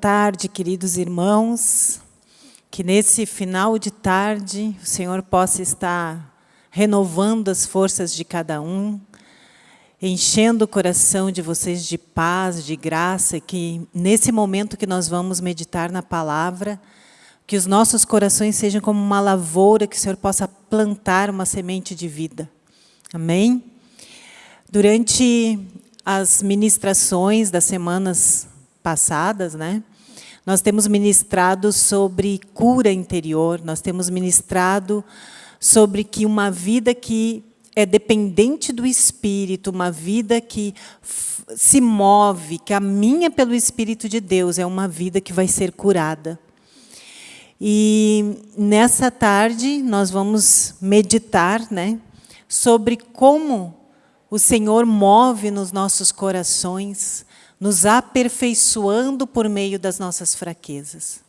Tarde, queridos irmãos. Que nesse final de tarde o Senhor possa estar renovando as forças de cada um, enchendo o coração de vocês de paz, de graça, que nesse momento que nós vamos meditar na palavra, que os nossos corações sejam como uma lavoura, que o Senhor possa plantar uma semente de vida. Amém? Durante as ministrações das semanas passadas, né? Nós temos ministrado sobre cura interior, nós temos ministrado sobre que uma vida que é dependente do Espírito, uma vida que se move, caminha pelo Espírito de Deus, é uma vida que vai ser curada. E nessa tarde nós vamos meditar né, sobre como o Senhor move nos nossos corações nos aperfeiçoando por meio das nossas fraquezas.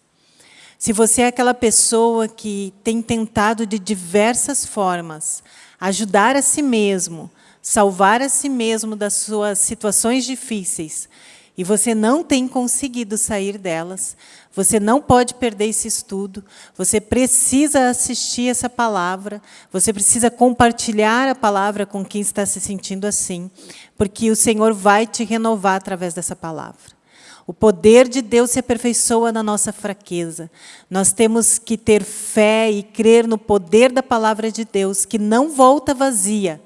Se você é aquela pessoa que tem tentado de diversas formas ajudar a si mesmo, salvar a si mesmo das suas situações difíceis, e você não tem conseguido sair delas, você não pode perder esse estudo, você precisa assistir essa palavra, você precisa compartilhar a palavra com quem está se sentindo assim, porque o Senhor vai te renovar através dessa palavra. O poder de Deus se aperfeiçoa na nossa fraqueza. Nós temos que ter fé e crer no poder da palavra de Deus, que não volta vazia,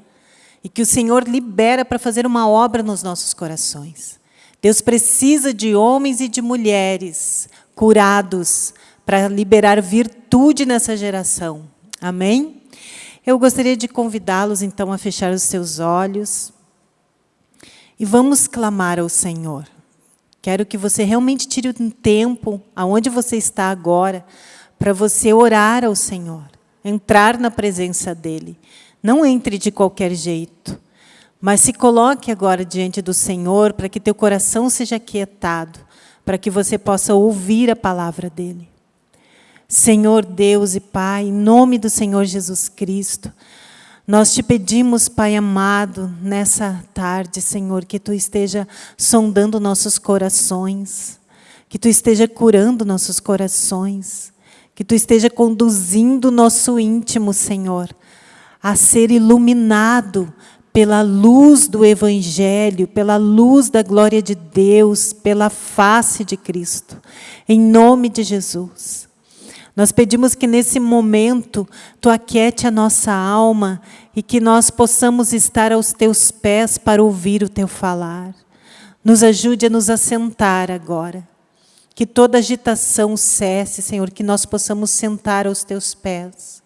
e que o Senhor libera para fazer uma obra nos nossos corações. Deus precisa de homens e de mulheres curados para liberar virtude nessa geração. Amém? Eu gostaria de convidá-los, então, a fechar os seus olhos e vamos clamar ao Senhor. Quero que você realmente tire um tempo, aonde você está agora, para você orar ao Senhor, entrar na presença dEle. Não entre de qualquer jeito. Mas se coloque agora diante do Senhor para que teu coração seja quietado, para que você possa ouvir a palavra dele. Senhor Deus e Pai, em nome do Senhor Jesus Cristo, nós te pedimos, Pai amado, nessa tarde, Senhor, que Tu esteja sondando nossos corações, que Tu esteja curando nossos corações, que Tu esteja conduzindo nosso íntimo, Senhor, a ser iluminado pela luz do Evangelho, pela luz da glória de Deus, pela face de Cristo. Em nome de Jesus. Nós pedimos que nesse momento Tu aquiete a nossa alma e que nós possamos estar aos Teus pés para ouvir o Teu falar. Nos ajude a nos assentar agora. Que toda agitação cesse, Senhor, que nós possamos sentar aos Teus pés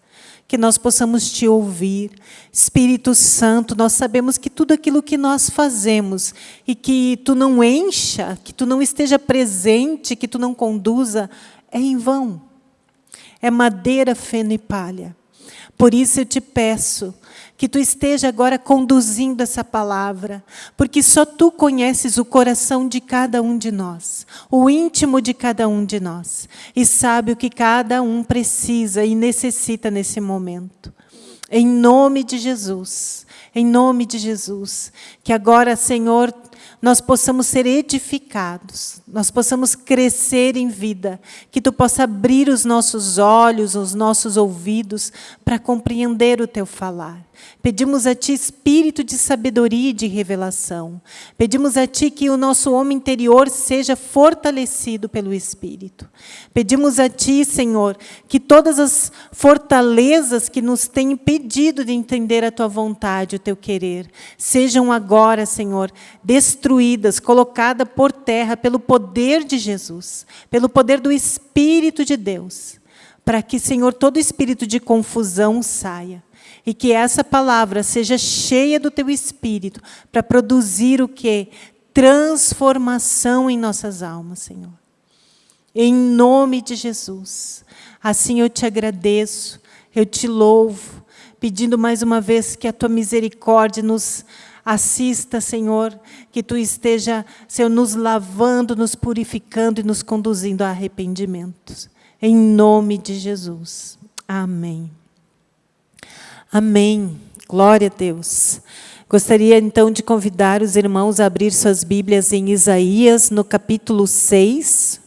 que nós possamos te ouvir. Espírito Santo, nós sabemos que tudo aquilo que nós fazemos e que tu não encha, que tu não esteja presente, que tu não conduza, é em vão. É madeira, feno e palha. Por isso eu te peço que tu esteja agora conduzindo essa palavra, porque só tu conheces o coração de cada um de nós, o íntimo de cada um de nós, e sabe o que cada um precisa e necessita nesse momento. Em nome de Jesus, em nome de Jesus, que agora, Senhor, nós possamos ser edificados, nós possamos crescer em vida, que Tu possa abrir os nossos olhos, os nossos ouvidos, para compreender o Teu falar. Pedimos a Ti espírito de sabedoria e de revelação. Pedimos a Ti que o nosso homem interior seja fortalecido pelo Espírito. Pedimos a Ti, Senhor, que todas as fortalezas que nos têm impedido de entender a Tua vontade, o Teu querer, sejam agora, Senhor, destruídas, colocadas por terra pelo poder de Jesus, pelo poder do Espírito de Deus, para que, Senhor, todo espírito de confusão saia e que essa palavra seja cheia do teu espírito para produzir o que? Transformação em nossas almas, Senhor. Em nome de Jesus. Assim eu te agradeço, eu te louvo, pedindo mais uma vez que a tua misericórdia nos assista, Senhor, que tu esteja, Senhor, nos lavando, nos purificando e nos conduzindo a arrependimentos. Em nome de Jesus. Amém. Amém. Glória a Deus. Gostaria então de convidar os irmãos a abrir suas Bíblias em Isaías, no capítulo 6.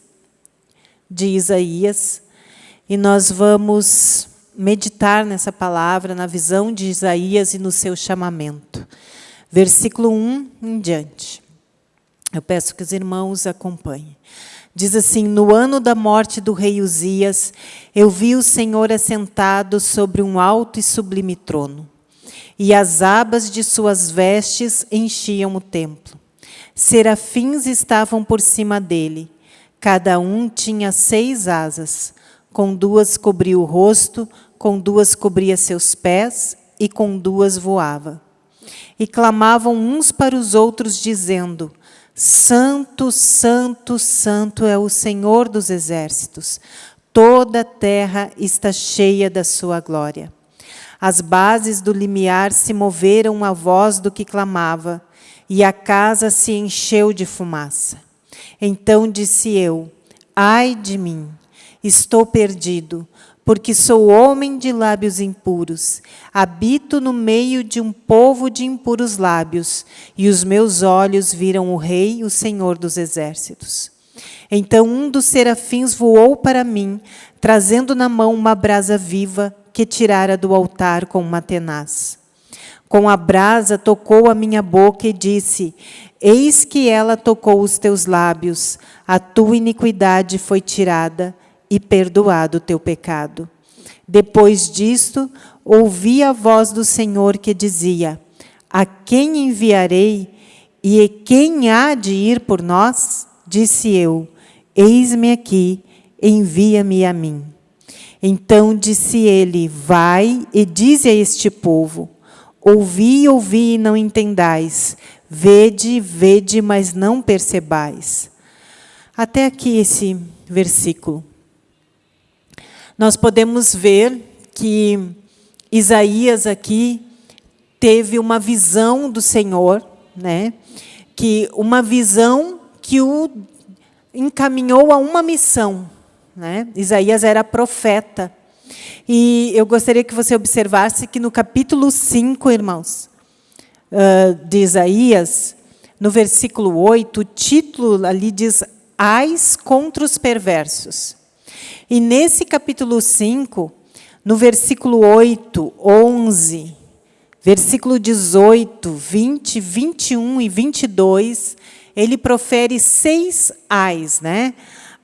de Isaías, e nós vamos meditar nessa palavra, na visão de Isaías e no seu chamamento. Versículo 1 em diante. Eu peço que os irmãos acompanhem. Diz assim: No ano da morte do rei Uzias, eu vi o Senhor assentado sobre um alto e sublime trono, e as abas de suas vestes enchiam o templo. Serafins estavam por cima dele, cada um tinha seis asas com duas cobria o rosto, com duas cobria seus pés, e com duas voava. E clamavam uns para os outros, dizendo, Santo, Santo, Santo é o Senhor dos exércitos. Toda a terra está cheia da sua glória. As bases do limiar se moveram à voz do que clamava, e a casa se encheu de fumaça. Então disse eu, ai de mim, Estou perdido, porque sou homem de lábios impuros. Habito no meio de um povo de impuros lábios, e os meus olhos viram o Rei, o Senhor dos exércitos. Então um dos serafins voou para mim, trazendo na mão uma brasa viva que tirara do altar com uma tenaz. Com a brasa tocou a minha boca e disse: Eis que ela tocou os teus lábios, a tua iniquidade foi tirada e perdoado o teu pecado. Depois disto, ouvi a voz do Senhor que dizia: A quem enviarei e quem há de ir por nós? Disse eu: Eis-me aqui, envia-me a mim. Então disse ele: Vai e dize a este povo: Ouvi, ouvi e não entendais. Vede, vede, mas não percebais. Até aqui esse versículo nós podemos ver que Isaías aqui teve uma visão do Senhor, né? que uma visão que o encaminhou a uma missão. Né? Isaías era profeta. E eu gostaria que você observasse que no capítulo 5, irmãos, de Isaías, no versículo 8, o título ali diz Ais contra os perversos. E nesse capítulo 5, no versículo 8, 11, versículo 18, 20, 21 e 22, ele profere seis ais, né?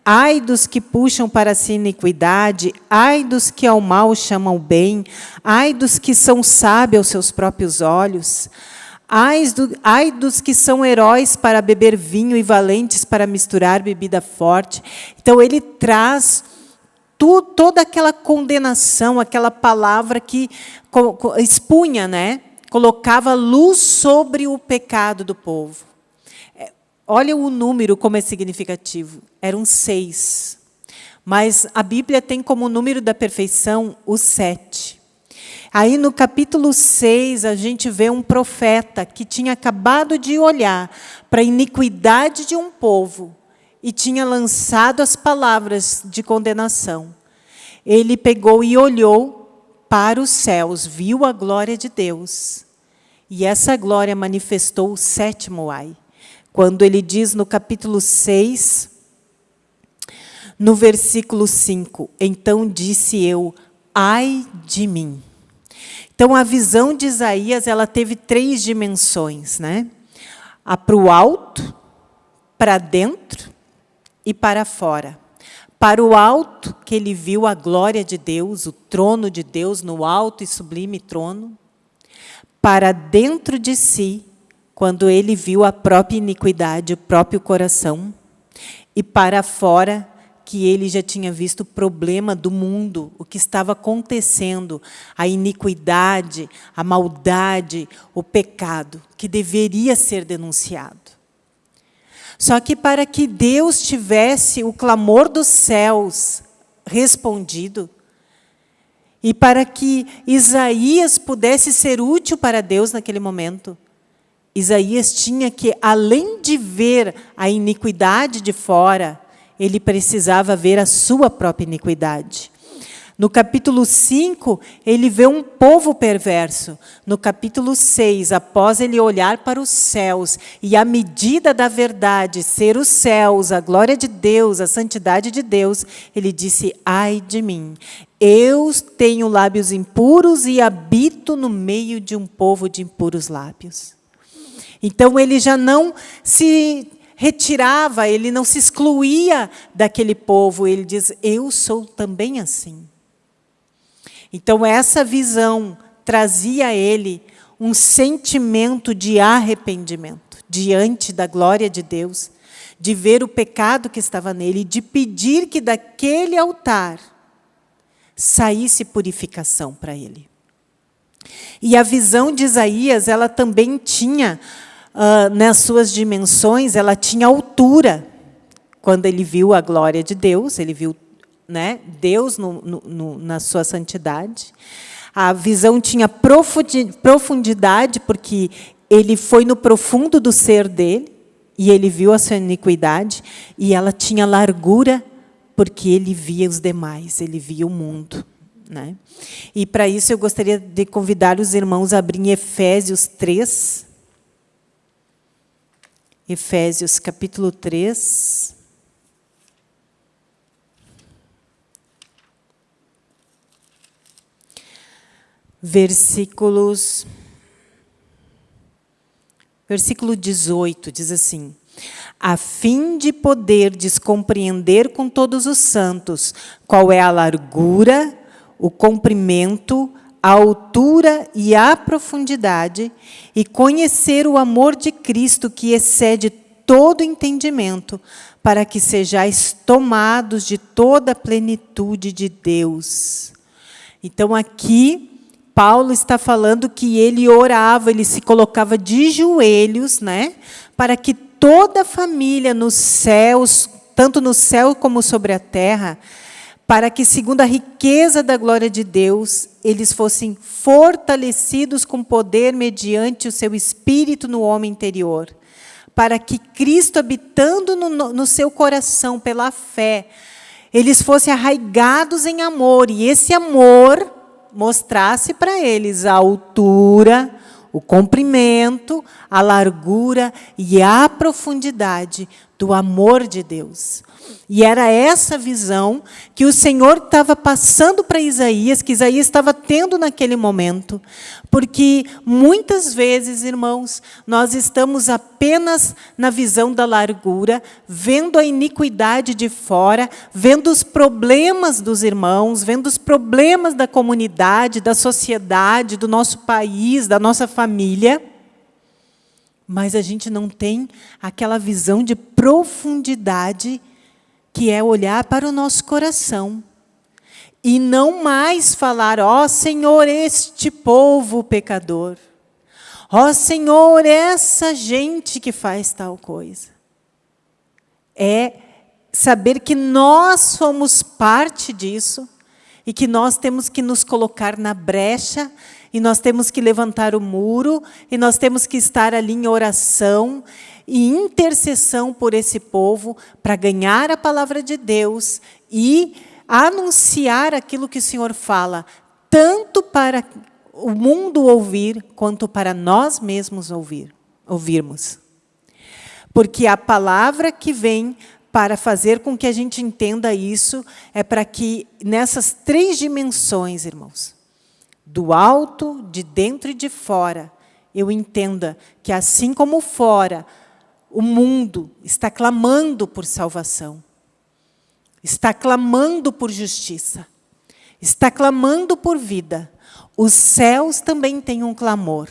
Ai dos que puxam para si iniquidade, ai dos que ao mal chamam bem, ai dos que são sábios aos seus próprios olhos, ai, do, ai dos que são heróis para beber vinho e valentes para misturar bebida forte. Então, ele traz tu, toda aquela condenação, aquela palavra que expunha, né? colocava luz sobre o pecado do povo. É, olha o número como é significativo. Eram seis. Mas a Bíblia tem como número da perfeição o sete. Aí no capítulo 6, a gente vê um profeta que tinha acabado de olhar para a iniquidade de um povo e tinha lançado as palavras de condenação. Ele pegou e olhou para os céus, viu a glória de Deus. E essa glória manifestou o sétimo ai. Quando ele diz no capítulo 6, no versículo 5, então disse eu, ai de mim. Então a visão de Isaías, ela teve três dimensões, né? A para o alto, para dentro e para fora. Para o alto, que ele viu a glória de Deus, o trono de Deus no alto e sublime trono. Para dentro de si, quando ele viu a própria iniquidade, o próprio coração. E para fora, que ele já tinha visto o problema do mundo, o que estava acontecendo, a iniquidade, a maldade, o pecado, que deveria ser denunciado. Só que para que Deus tivesse o clamor dos céus respondido, e para que Isaías pudesse ser útil para Deus naquele momento, Isaías tinha que, além de ver a iniquidade de fora, ele precisava ver a sua própria iniquidade. No capítulo 5, ele vê um povo perverso. No capítulo 6, após ele olhar para os céus e a medida da verdade ser os céus, a glória de Deus, a santidade de Deus, ele disse: Ai de mim, eu tenho lábios impuros e habito no meio de um povo de impuros lábios. Então ele já não se retirava, ele não se excluía daquele povo, ele diz: Eu sou também assim. Então, essa visão trazia a ele um sentimento de arrependimento diante da glória de Deus, de ver o pecado que estava nele, de pedir que daquele altar saísse purificação para ele. E a visão de Isaías, ela também tinha, uh, nas suas dimensões, ela tinha altura. Quando ele viu a glória de Deus, ele viu né? Deus no, no, na sua santidade. A visão tinha profundidade, porque ele foi no profundo do ser dele, e ele viu a sua iniquidade, e ela tinha largura, porque ele via os demais, ele via o mundo. Né? E para isso eu gostaria de convidar os irmãos a abrir Efésios 3. Efésios capítulo 3. versículos. Versículo 18 diz assim: a fim de poder descompreender com todos os santos qual é a largura, o comprimento, a altura e a profundidade, e conhecer o amor de Cristo que excede todo entendimento, para que sejais tomados de toda a plenitude de Deus. Então, aqui, Paulo está falando que ele orava, ele se colocava de joelhos, né, para que toda a família nos céus, tanto no céu como sobre a terra, para que, segundo a riqueza da glória de Deus, eles fossem fortalecidos com poder mediante o seu espírito no homem interior, para que Cristo, habitando no, no seu coração pela fé, eles fossem arraigados em amor, e esse amor mostrasse para eles a altura, o comprimento, a largura e a profundidade do amor de Deus. E era essa visão que o Senhor estava passando para Isaías, que Isaías estava tendo naquele momento. Porque muitas vezes, irmãos, nós estamos apenas na visão da largura, vendo a iniquidade de fora, vendo os problemas dos irmãos, vendo os problemas da comunidade, da sociedade, do nosso país, da nossa família. Mas a gente não tem aquela visão de profundidade que é olhar para o nosso coração e não mais falar, ó oh, Senhor, este povo pecador, ó oh, Senhor, essa gente que faz tal coisa. É saber que nós somos parte disso e que nós temos que nos colocar na brecha e nós temos que levantar o muro e nós temos que estar ali em oração e intercessão por esse povo para ganhar a palavra de Deus e anunciar aquilo que o Senhor fala, tanto para o mundo ouvir, quanto para nós mesmos ouvir, ouvirmos. Porque a palavra que vem para fazer com que a gente entenda isso é para que nessas três dimensões, irmãos, do alto, de dentro e de fora, eu entenda que assim como fora o mundo está clamando por salvação, está clamando por justiça, está clamando por vida. Os céus também têm um clamor.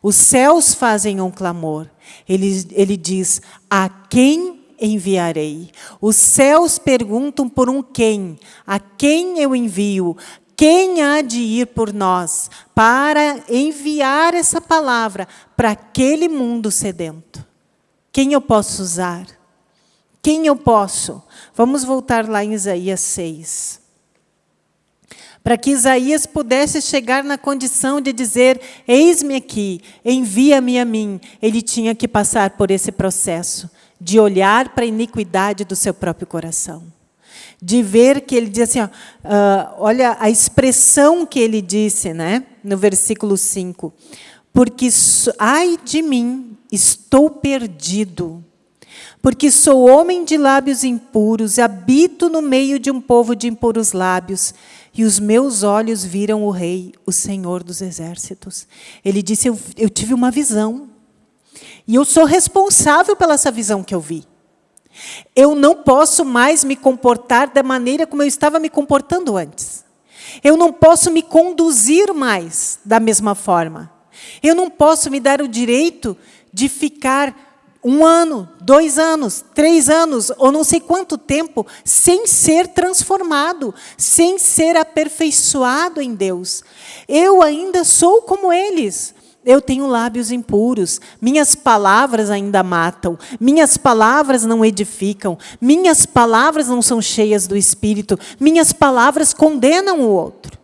Os céus fazem um clamor. Ele, ele diz, a quem enviarei? Os céus perguntam por um quem. A quem eu envio? Quem há de ir por nós para enviar essa palavra para aquele mundo sedento? Quem eu posso usar? Quem eu posso? Vamos voltar lá em Isaías 6. Para que Isaías pudesse chegar na condição de dizer, eis-me aqui, envia-me a mim, ele tinha que passar por esse processo de olhar para a iniquidade do seu próprio coração de ver que ele diz assim, ó, uh, olha a expressão que ele disse, né, no versículo 5. Porque, ai de mim, estou perdido, porque sou homem de lábios impuros, habito no meio de um povo de impuros lábios, e os meus olhos viram o Rei, o Senhor dos Exércitos. Ele disse, eu, eu tive uma visão, e eu sou responsável pela essa visão que eu vi. Eu não posso mais me comportar da maneira como eu estava me comportando antes. Eu não posso me conduzir mais da mesma forma. Eu não posso me dar o direito de ficar um ano, dois anos, três anos, ou não sei quanto tempo, sem ser transformado, sem ser aperfeiçoado em Deus. Eu ainda sou como eles. Eu tenho lábios impuros, minhas palavras ainda matam, minhas palavras não edificam, minhas palavras não são cheias do Espírito, minhas palavras condenam o outro.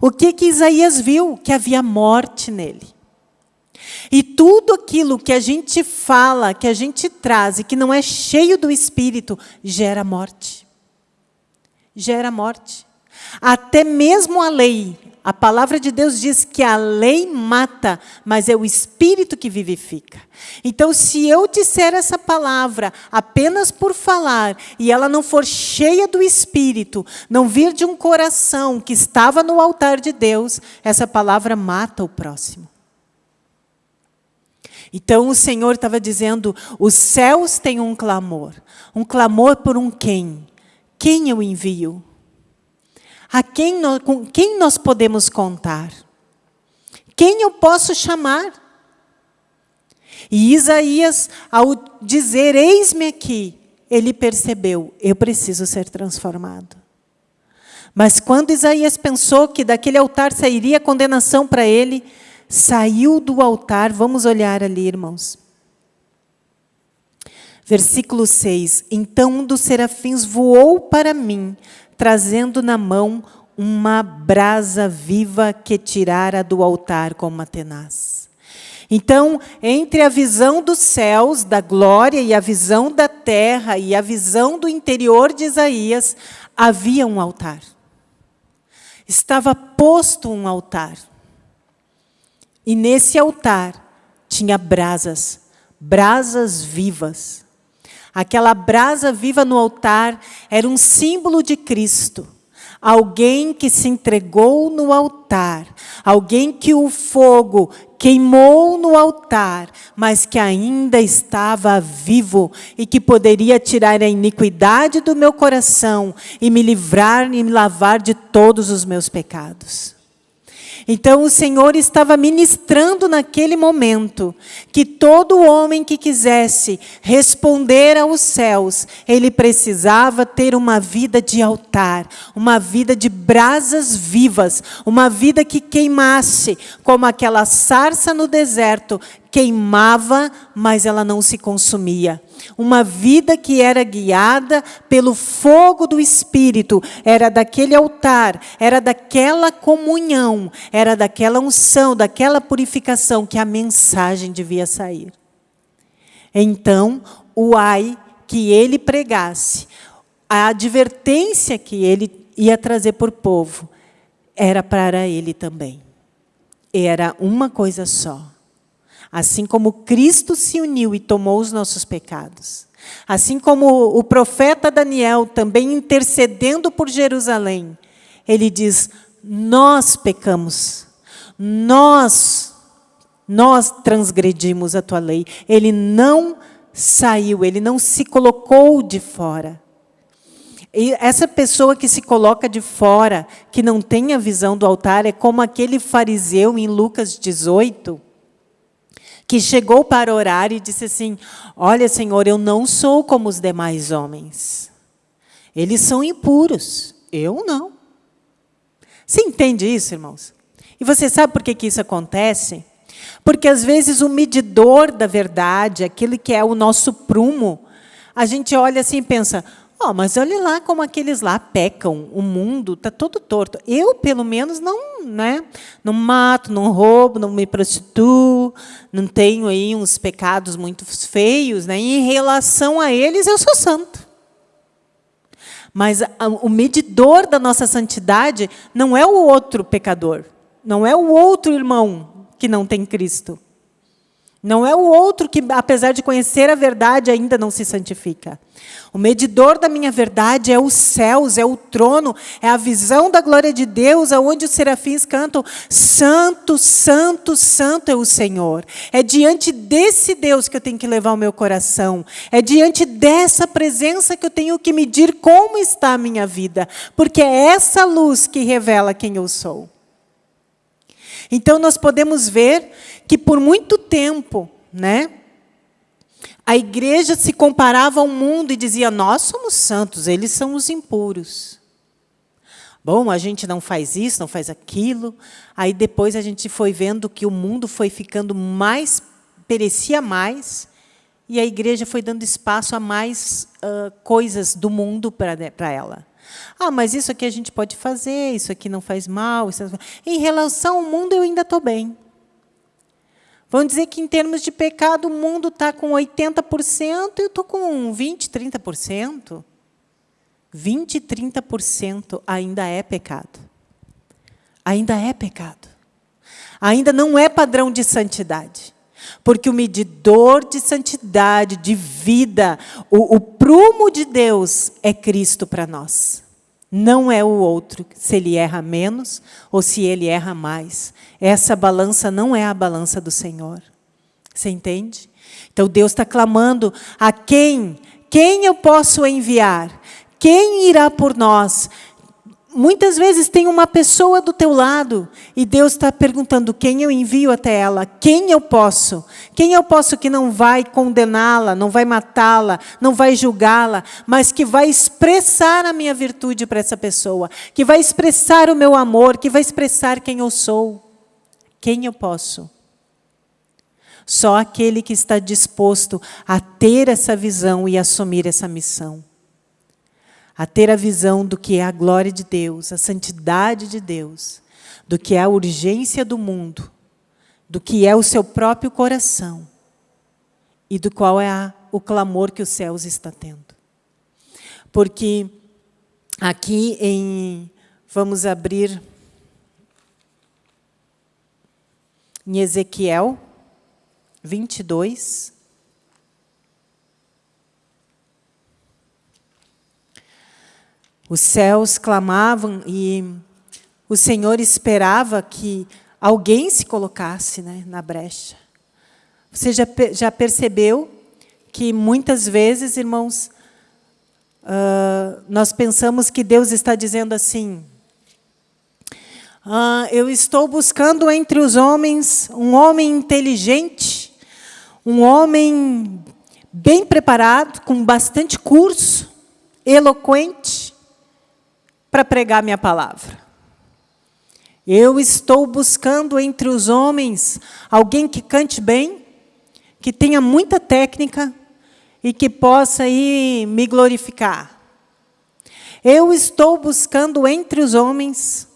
O que, que Isaías viu? Que havia morte nele. E tudo aquilo que a gente fala, que a gente traz e que não é cheio do Espírito, gera morte. Gera morte. Até mesmo a lei, a palavra de Deus diz que a lei mata, mas é o Espírito que vivifica. Então, se eu disser essa palavra apenas por falar, e ela não for cheia do Espírito, não vir de um coração que estava no altar de Deus, essa palavra mata o próximo. Então o Senhor estava dizendo: os céus têm um clamor. Um clamor por um quem? Quem eu envio? A quem nós, com quem nós podemos contar? Quem eu posso chamar? E Isaías, ao dizer, eis-me aqui, ele percebeu, eu preciso ser transformado. Mas quando Isaías pensou que daquele altar sairia condenação para ele, saiu do altar, vamos olhar ali, irmãos. Versículo 6, Então um dos serafins voou para mim, trazendo na mão uma brasa viva que tirara do altar com uma tenaz. Então, entre a visão dos céus, da glória, e a visão da terra, e a visão do interior de Isaías, havia um altar. Estava posto um altar. E nesse altar tinha brasas, brasas vivas. Aquela brasa viva no altar era um símbolo de Cristo. Alguém que se entregou no altar, alguém que o fogo queimou no altar, mas que ainda estava vivo e que poderia tirar a iniquidade do meu coração e me livrar e me lavar de todos os meus pecados. Então o Senhor estava ministrando naquele momento que todo homem que quisesse responder aos céus, ele precisava ter uma vida de altar, uma vida de brasas vivas, uma vida que queimasse, como aquela sarça no deserto queimava, mas ela não se consumia. Uma vida que era guiada pelo fogo do Espírito, era daquele altar, era daquela comunhão, era daquela unção, daquela purificação que a mensagem devia sair. Então, o ai que ele pregasse, a advertência que ele ia trazer por povo, era para ele também. Era uma coisa só Assim como Cristo se uniu e tomou os nossos pecados. Assim como o profeta Daniel, também intercedendo por Jerusalém, ele diz: Nós pecamos, nós, nós transgredimos a tua lei. Ele não saiu, ele não se colocou de fora. E essa pessoa que se coloca de fora, que não tem a visão do altar, é como aquele fariseu em Lucas 18, que chegou para orar e disse assim: Olha, Senhor, eu não sou como os demais homens. Eles são impuros, eu não. Você entende isso, irmãos? E você sabe por que, que isso acontece? Porque às vezes o medidor da verdade, aquele que é o nosso prumo, a gente olha assim e pensa: Oh, mas olhe lá como aqueles lá pecam, o mundo está todo torto. Eu, pelo menos, não, né, não mato, não roubo, não me prostituo, não tenho aí uns pecados muito feios. Né? Em relação a eles, eu sou santo. Mas o medidor da nossa santidade não é o outro pecador, não é o outro irmão que não tem Cristo. Não é o outro que, apesar de conhecer a verdade, ainda não se santifica. O medidor da minha verdade é os céus, é o trono, é a visão da glória de Deus, aonde os serafins cantam: Santo, Santo, Santo é o Senhor. É diante desse Deus que eu tenho que levar o meu coração. É diante dessa presença que eu tenho que medir como está a minha vida, porque é essa luz que revela quem eu sou. Então nós podemos ver que por muito tempo, né, a igreja se comparava ao mundo e dizia: Nós somos santos, eles são os impuros. Bom, a gente não faz isso, não faz aquilo. Aí depois a gente foi vendo que o mundo foi ficando mais, perecia mais, e a igreja foi dando espaço a mais uh, coisas do mundo para ela. Ah, mas isso aqui a gente pode fazer, isso aqui não faz mal. Isso... Em relação ao mundo, eu ainda estou bem. Vamos dizer que, em termos de pecado, o mundo está com 80% e eu estou com 20%, 30%. 20%, 30% ainda é pecado. Ainda é pecado. Ainda não é padrão de santidade. Porque o medidor de santidade, de vida, o, o prumo de Deus é Cristo para nós não é o outro, se ele erra menos ou se ele erra mais. Essa balança não é a balança do Senhor. Você entende? Então Deus está clamando a quem? Quem eu posso enviar? Quem irá por nós? Muitas vezes tem uma pessoa do teu lado e Deus está perguntando quem eu envio até ela, quem eu posso, quem eu posso que não vai condená-la, não vai matá-la, não vai julgá-la, mas que vai expressar a minha virtude para essa pessoa, que vai expressar o meu amor, que vai expressar quem eu sou. Quem eu posso? Só aquele que está disposto a ter essa visão e assumir essa missão a ter a visão do que é a glória de Deus, a santidade de Deus, do que é a urgência do mundo, do que é o seu próprio coração e do qual é a, o clamor que os céus está tendo. Porque aqui em vamos abrir em Ezequiel 22 Os céus clamavam e o Senhor esperava que alguém se colocasse né, na brecha. Você já, já percebeu que muitas vezes, irmãos, uh, nós pensamos que Deus está dizendo assim, uh, eu estou buscando entre os homens um homem inteligente, um homem bem preparado, com bastante curso, eloquente, para pregar minha palavra. Eu estou buscando entre os homens alguém que cante bem, que tenha muita técnica e que possa aí me glorificar. Eu estou buscando entre os homens,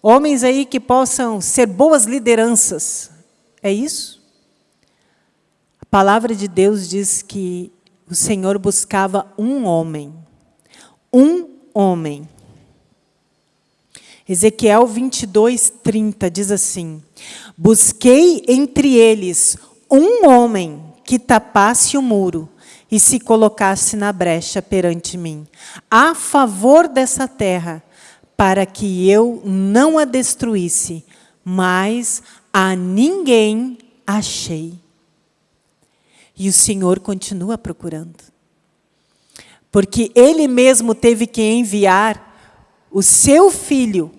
homens aí que possam ser boas lideranças. É isso? A palavra de Deus diz que o Senhor buscava um homem. Um homem Ezequiel 22, 30 diz assim: Busquei entre eles um homem que tapasse o muro e se colocasse na brecha perante mim, a favor dessa terra, para que eu não a destruísse, mas a ninguém achei. E o Senhor continua procurando. Porque Ele mesmo teve que enviar o seu filho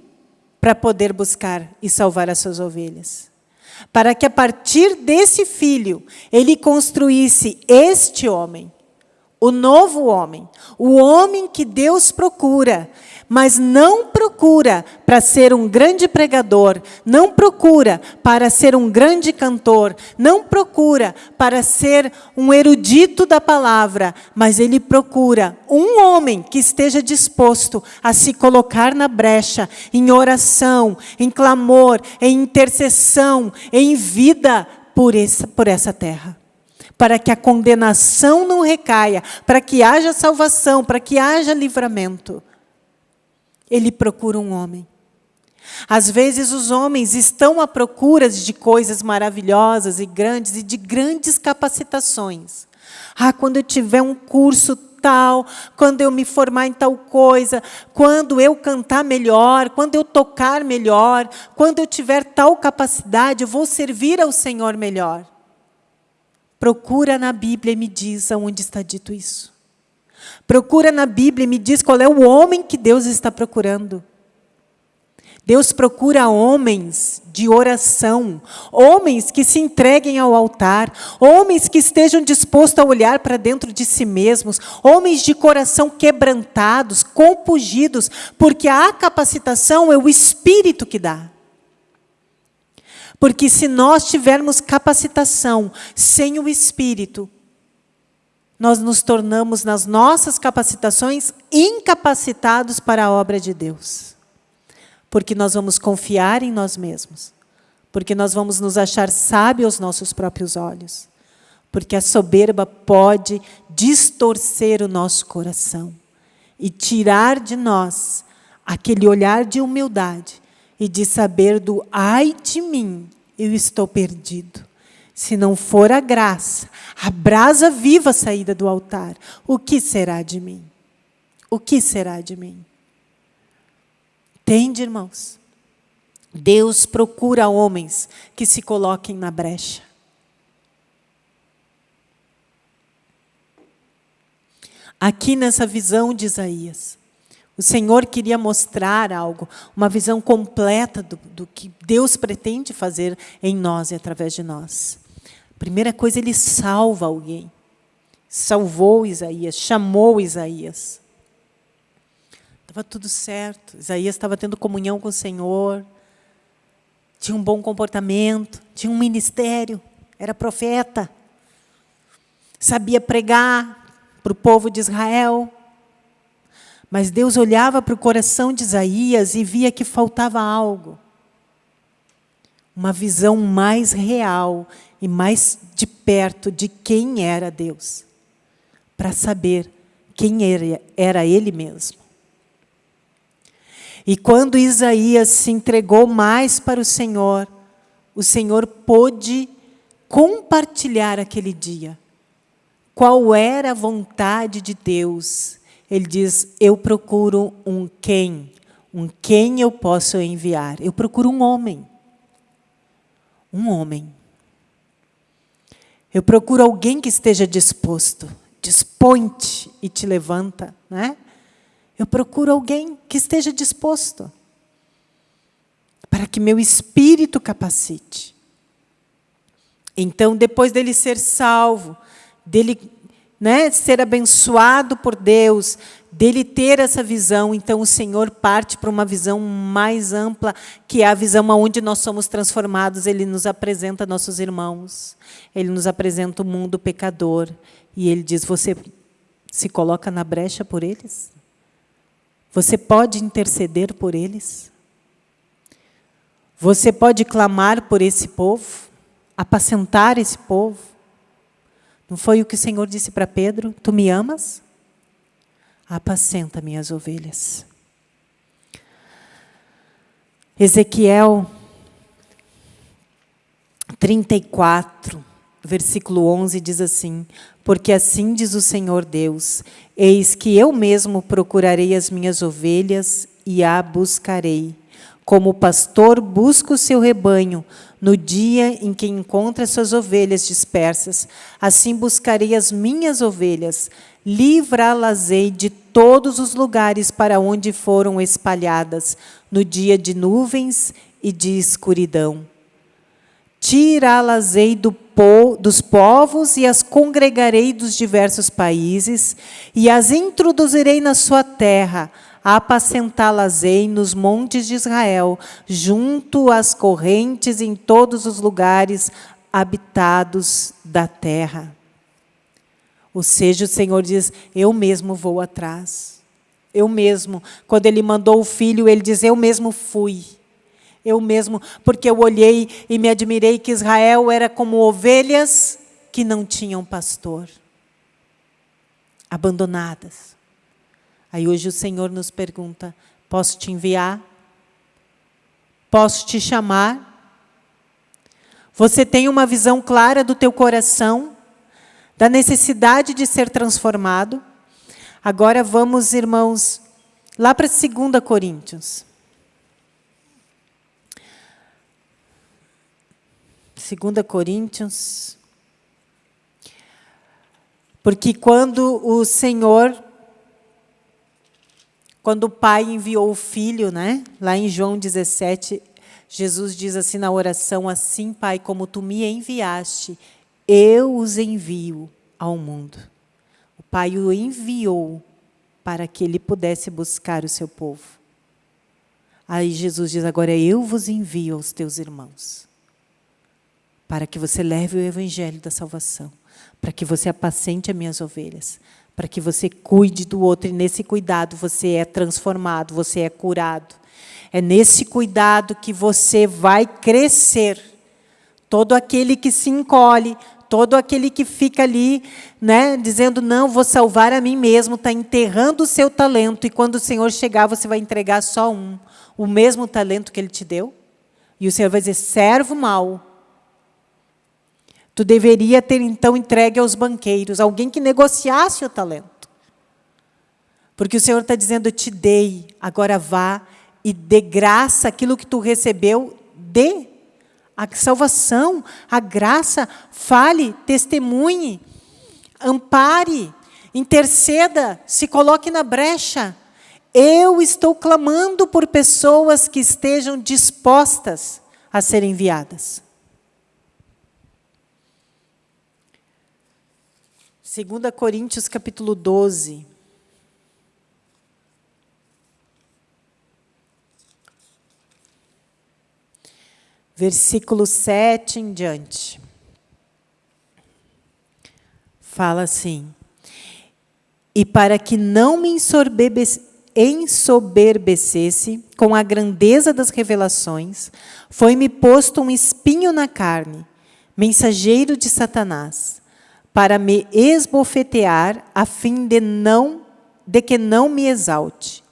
para poder buscar e salvar as suas ovelhas. Para que a partir desse filho, ele construísse este homem, o novo homem, o homem que Deus procura, mas não procura para ser um grande pregador, não procura para ser um grande cantor, não procura para ser um erudito da palavra, mas ele procura um homem que esteja disposto a se colocar na brecha, em oração, em clamor, em intercessão, em vida por essa, por essa terra para que a condenação não recaia, para que haja salvação, para que haja livramento. Ele procura um homem. Às vezes os homens estão à procura de coisas maravilhosas e grandes e de grandes capacitações. Ah, quando eu tiver um curso tal, quando eu me formar em tal coisa, quando eu cantar melhor, quando eu tocar melhor, quando eu tiver tal capacidade, eu vou servir ao Senhor melhor. Procura na Bíblia e me diz aonde está dito isso. Procura na Bíblia e me diz qual é o homem que Deus está procurando. Deus procura homens de oração, homens que se entreguem ao altar, homens que estejam dispostos a olhar para dentro de si mesmos, homens de coração quebrantados, compungidos, porque a capacitação é o Espírito que dá. Porque se nós tivermos capacitação sem o Espírito, nós nos tornamos, nas nossas capacitações, incapacitados para a obra de Deus. Porque nós vamos confiar em nós mesmos. Porque nós vamos nos achar sábios aos nossos próprios olhos. Porque a soberba pode distorcer o nosso coração e tirar de nós aquele olhar de humildade e de saber do ai de mim, eu estou perdido. Se não for a graça, a brasa viva saída do altar, o que será de mim? O que será de mim? Entende, irmãos? Deus procura homens que se coloquem na brecha. Aqui nessa visão de Isaías, o Senhor queria mostrar algo, uma visão completa do, do, que Deus pretende fazer em nós e através de nós. Primeira coisa, Ele salva alguém. Salvou Isaías, chamou Isaías. Estava tudo certo. Isaías estava tendo comunhão com o Senhor, tinha um bom comportamento, tinha um ministério, era profeta, sabia pregar para o povo de Israel. Mas Deus olhava para o coração de Isaías e via que faltava algo. Uma visão mais real e mais de perto de quem era Deus. Para saber quem era, Ele mesmo. E quando Isaías se entregou mais para o Senhor, o Senhor pôde compartilhar aquele dia. Qual era a vontade de Deus ele diz: Eu procuro um quem, um quem eu posso enviar. Eu procuro um homem. Um homem. Eu procuro alguém que esteja disposto. Dispõe-te e te levanta. Né? Eu procuro alguém que esteja disposto. Para que meu espírito capacite. Então, depois dele ser salvo, dele né, ser abençoado por Deus, dele ter essa visão, então o Senhor parte para uma visão mais ampla, que é a visão onde nós somos transformados. Ele nos apresenta nossos irmãos, ele nos apresenta o mundo pecador, e ele diz: Você se coloca na brecha por eles? Você pode interceder por eles? Você pode clamar por esse povo? Apacentar esse povo? Não foi o que o Senhor disse para Pedro? Tu me amas? Apacenta minhas ovelhas. Ezequiel 34, versículo 11 diz assim: Porque assim diz o Senhor Deus: Eis que eu mesmo procurarei as minhas ovelhas e a buscarei. Como o pastor busca o seu rebanho, no dia em que encontra suas ovelhas dispersas, assim buscarei as minhas ovelhas, livrá-las-ei de todos os lugares para onde foram espalhadas, no dia de nuvens e de escuridão. Tirá-las-ei do po dos povos e as congregarei dos diversos países, e as introduzirei na sua terra, apacentá-las-ei nos montes de Israel, junto às correntes em todos os lugares habitados da terra. Ou seja, o Senhor diz: Eu mesmo vou atrás. Eu mesmo. Quando ele mandou o filho, ele diz: Eu mesmo fui. Eu mesmo, porque eu olhei e me admirei que Israel era como ovelhas que não tinham pastor, abandonadas. Aí hoje o Senhor nos pergunta: Posso te enviar? Posso te chamar? Você tem uma visão clara do teu coração, da necessidade de ser transformado? Agora vamos, irmãos, lá para 2 Coríntios. 2 Coríntios. Porque quando o Senhor, quando o Pai enviou o Filho, né? lá em João 17, Jesus diz assim na oração, assim, Pai, como Tu me enviaste, eu os envio ao mundo. O Pai o enviou para que ele pudesse buscar o seu povo. Aí Jesus diz, agora eu vos envio aos teus irmãos, para que você leve o evangelho da salvação, para que você apacente as minhas ovelhas, para que você cuide do outro, e nesse cuidado você é transformado, você é curado, é nesse cuidado que você vai crescer. Todo aquele que se encolhe, todo aquele que fica ali, né, dizendo, não, vou salvar a mim mesmo, está enterrando o seu talento, e quando o Senhor chegar, você vai entregar só um, o mesmo talento que Ele te deu. E o Senhor vai dizer, servo mau, tu deveria ter então entregue aos banqueiros, alguém que negociasse o talento. Porque o Senhor está dizendo, eu te dei, agora vá e de graça aquilo que tu recebeu, dê a salvação, a graça, fale, testemunhe, ampare, interceda, se coloque na brecha. Eu estou clamando por pessoas que estejam dispostas a serem enviadas. 2 Coríntios capítulo 12. Versículo 7 em diante. Fala assim: E para que não me ensoberbecesse com a grandeza das revelações, foi-me posto um espinho na carne, mensageiro de Satanás, para me esbofetear, a fim de não de que não me exalte.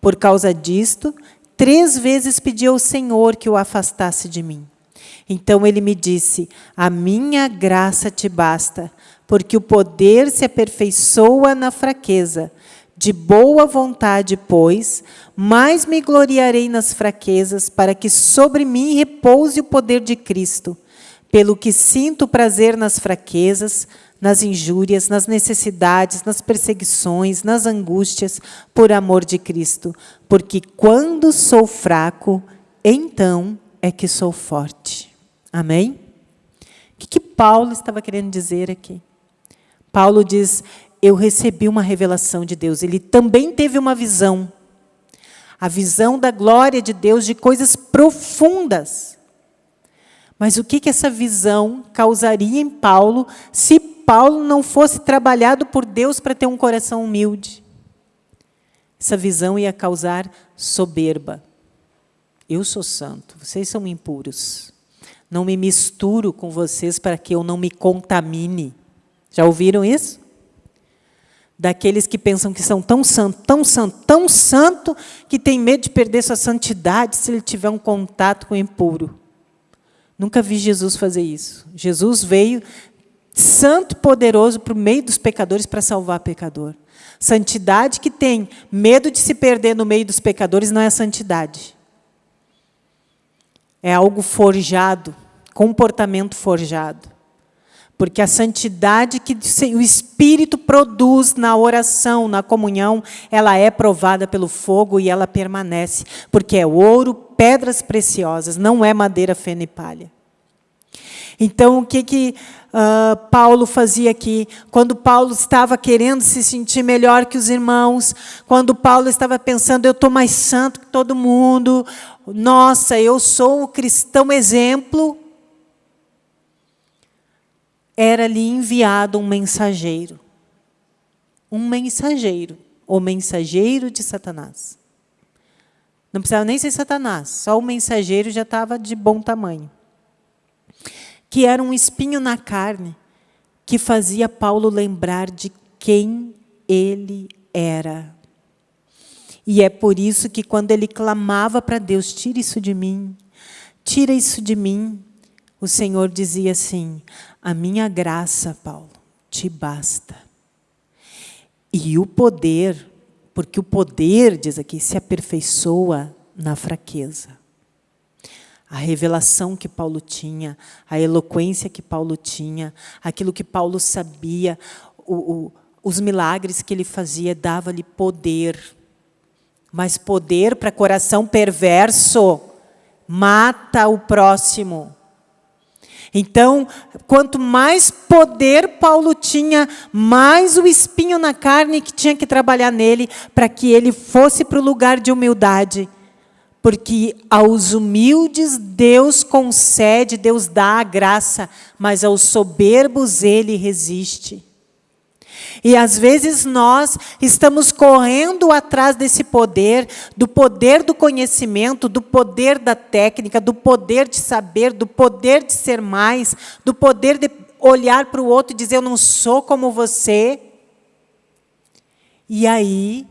Por causa disto, Três vezes pedi ao Senhor que o afastasse de mim. Então ele me disse: A minha graça te basta, porque o poder se aperfeiçoa na fraqueza. De boa vontade, pois, mais me gloriarei nas fraquezas, para que sobre mim repouse o poder de Cristo. Pelo que sinto prazer nas fraquezas, nas injúrias, nas necessidades, nas perseguições, nas angústias, por amor de Cristo. Porque quando sou fraco, então é que sou forte. Amém? O que, que Paulo estava querendo dizer aqui? Paulo diz, eu recebi uma revelação de Deus. Ele também teve uma visão. A visão da glória de Deus, de coisas profundas. Mas o que, que essa visão causaria em Paulo se Paulo não fosse trabalhado por Deus para ter um coração humilde. Essa visão ia causar soberba. Eu sou santo, vocês são impuros. Não me misturo com vocês para que eu não me contamine. Já ouviram isso? Daqueles que pensam que são tão santo, tão santo, tão santo, que tem medo de perder sua santidade se ele tiver um contato com o impuro. Nunca vi Jesus fazer isso. Jesus veio santo poderoso para o meio dos pecadores para salvar pecador. Santidade que tem medo de se perder no meio dos pecadores não é santidade. É algo forjado, comportamento forjado. Porque a santidade que o Espírito produz na oração, na comunhão, ela é provada pelo fogo e ela permanece. Porque é ouro, pedras preciosas, não é madeira, feno e palha. Então, o que, que uh, Paulo fazia aqui? Quando Paulo estava querendo se sentir melhor que os irmãos, quando Paulo estava pensando, eu estou mais santo que todo mundo, nossa, eu sou o cristão exemplo, era lhe enviado um mensageiro. Um mensageiro, o mensageiro de Satanás. Não precisava nem ser Satanás, só o mensageiro já estava de bom tamanho que era um espinho na carne, que fazia Paulo lembrar de quem ele era. E é por isso que quando ele clamava para Deus, tira isso de mim, tira isso de mim, o Senhor dizia assim, a minha graça, Paulo, te basta. E o poder, porque o poder, diz aqui, se aperfeiçoa na fraqueza. A revelação que Paulo tinha, a eloquência que Paulo tinha, aquilo que Paulo sabia, o, o, os milagres que ele fazia, dava-lhe poder. Mas poder para coração perverso mata o próximo. Então, quanto mais poder Paulo tinha, mais o espinho na carne que tinha que trabalhar nele para que ele fosse para o lugar de humildade. Porque aos humildes Deus concede, Deus dá a graça, mas aos soberbos ele resiste. E às vezes nós estamos correndo atrás desse poder, do poder do conhecimento, do poder da técnica, do poder de saber, do poder de ser mais, do poder de olhar para o outro e dizer, eu não sou como você. E aí,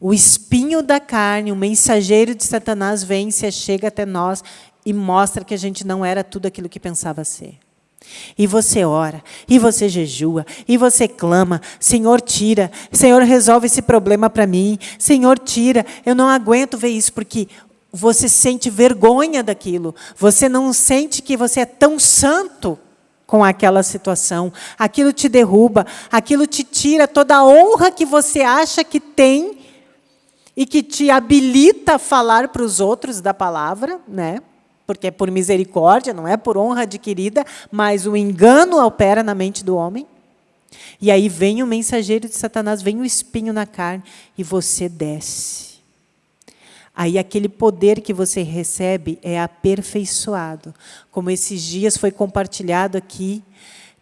o espinho da carne, o mensageiro de Satanás vem, se chega até nós e mostra que a gente não era tudo aquilo que pensava ser. E você ora, e você jejua, e você clama, Senhor, tira, Senhor, resolve esse problema para mim, Senhor, tira, eu não aguento ver isso, porque você sente vergonha daquilo, você não sente que você é tão santo com aquela situação, aquilo te derruba, aquilo te tira toda a honra que você acha que tem e que te habilita a falar para os outros da palavra, né? porque é por misericórdia, não é por honra adquirida, mas o engano opera na mente do homem. E aí vem o mensageiro de Satanás, vem o espinho na carne e você desce. Aí aquele poder que você recebe é aperfeiçoado. Como esses dias foi compartilhado aqui,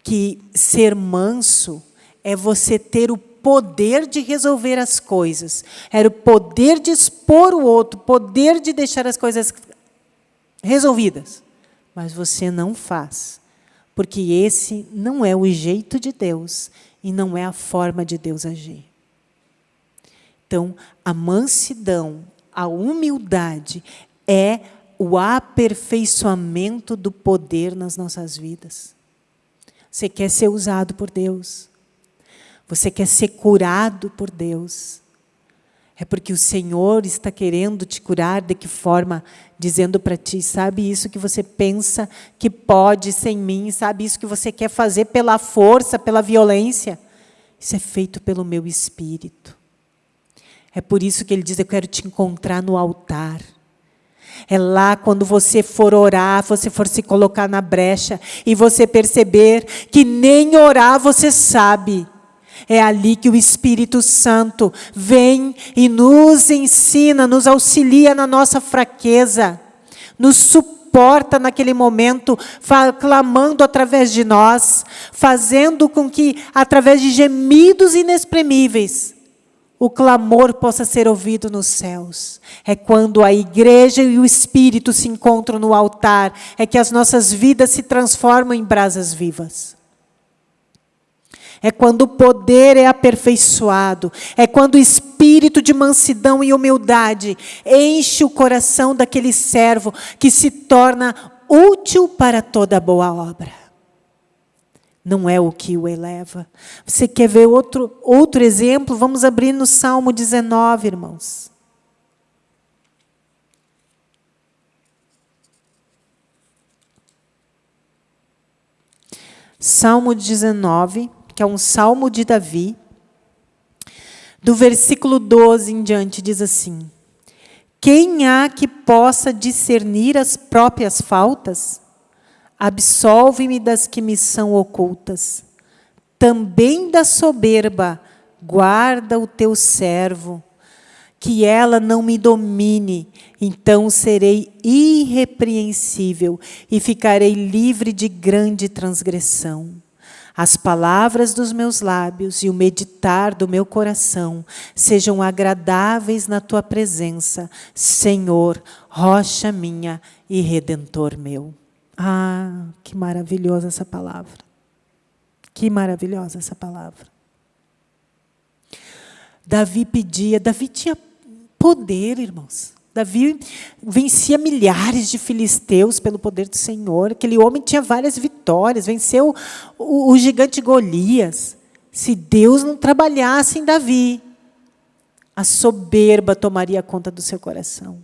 que ser manso é você ter o poder de resolver as coisas. Era o poder de expor o outro, poder de deixar as coisas resolvidas. Mas você não faz, porque esse não é o jeito de Deus e não é a forma de Deus agir. Então, a mansidão, a humildade é o aperfeiçoamento do poder nas nossas vidas. Você quer ser usado por Deus. Você quer ser curado por Deus. É porque o Senhor está querendo te curar de que forma? Dizendo para ti, sabe isso que você pensa que pode sem mim, sabe isso que você quer fazer pela força, pela violência? Isso é feito pelo meu Espírito. É por isso que ele diz, eu quero te encontrar no altar. É lá quando você for orar, você for se colocar na brecha e você perceber que nem orar você sabe é ali que o Espírito Santo vem e nos ensina, nos auxilia na nossa fraqueza, nos suporta naquele momento, clamando através de nós, fazendo com que, através de gemidos inexprimíveis, o clamor possa ser ouvido nos céus. É quando a igreja e o Espírito se encontram no altar, é que as nossas vidas se transformam em brasas vivas. É quando o poder é aperfeiçoado. É quando o espírito de mansidão e humildade enche o coração daquele servo que se torna útil para toda boa obra. Não é o que o eleva. Você quer ver outro, outro exemplo? Vamos abrir no Salmo 19, irmãos. Salmo 19 que é um salmo de Davi, do versículo 12 em diante, diz assim: Quem há que possa discernir as próprias faltas? Absolve-me das que me são ocultas. Também da soberba, guarda o teu servo, que ela não me domine, então serei irrepreensível e ficarei livre de grande transgressão. As palavras dos meus lábios e o meditar do meu coração sejam agradáveis na tua presença, Senhor, rocha minha e redentor meu. Ah, que maravilhosa essa palavra. Que maravilhosa essa palavra. Davi pedia, Davi tinha Poder, irmãos. Davi vencia milhares de filisteus pelo poder do Senhor. Aquele homem tinha várias vitórias, venceu o, o gigante Golias. Se Deus não trabalhasse em Davi, a soberba tomaria conta do seu coração.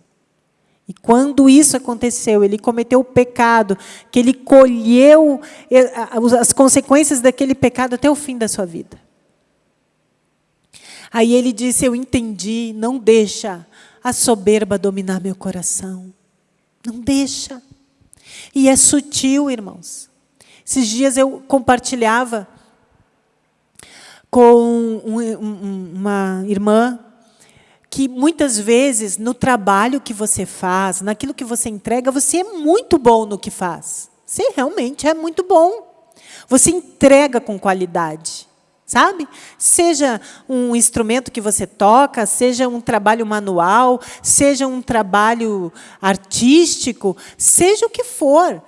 E quando isso aconteceu, ele cometeu o pecado, que ele colheu eh, as consequências daquele pecado até o fim da sua vida. Aí ele disse: Eu entendi, não deixa a soberba dominar meu coração. Não deixa. E é sutil, irmãos. Esses dias eu compartilhava com uma irmã que muitas vezes no trabalho que você faz, naquilo que você entrega, você é muito bom no que faz. Você realmente é muito bom. Você entrega com qualidade sabe? Seja um instrumento que você toca, seja um trabalho manual, seja um trabalho artístico, seja o que for.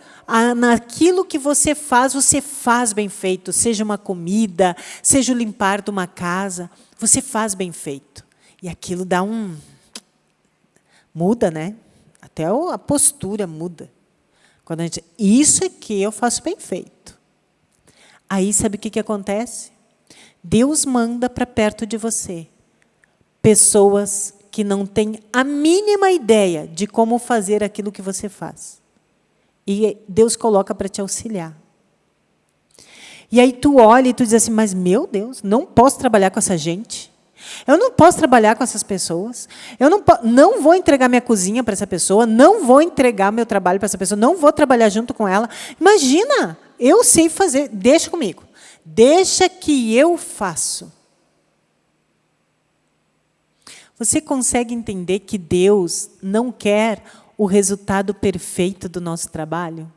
Naquilo que você faz, você faz bem feito. Seja uma comida, seja o limpar de uma casa, você faz bem feito. E aquilo dá um... Muda, né? Até a postura muda. Quando a gente... Isso aqui eu faço bem feito. Aí, sabe o que, que acontece? Deus manda para perto de você pessoas que não têm a mínima ideia de como fazer aquilo que você faz. E Deus coloca para te auxiliar. E aí tu olha e tu diz assim, mas meu Deus, não posso trabalhar com essa gente. Eu não posso trabalhar com essas pessoas. Eu não, não vou entregar minha cozinha para essa pessoa, não vou entregar meu trabalho para essa pessoa, não vou trabalhar junto com ela. Imagina, eu sei fazer, deixa comigo. Deixa que eu faço. Você consegue entender que Deus não quer o resultado perfeito do nosso trabalho?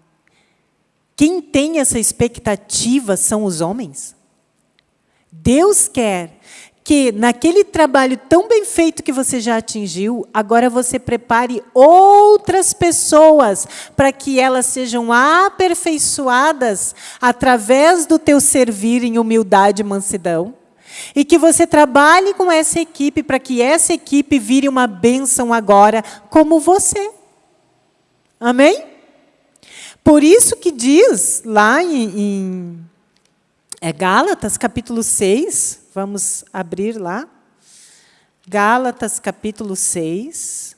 Quem tem essa expectativa são os homens. Deus quer que naquele trabalho tão bem feito que você já atingiu, agora você prepare outras pessoas para que elas sejam aperfeiçoadas através do teu servir em humildade e mansidão. E que você trabalhe com essa equipe para que essa equipe vire uma bênção agora, como você. Amém? Por isso que diz lá em, em é Gálatas, capítulo 6, Vamos abrir lá. Gálatas, capítulo 6.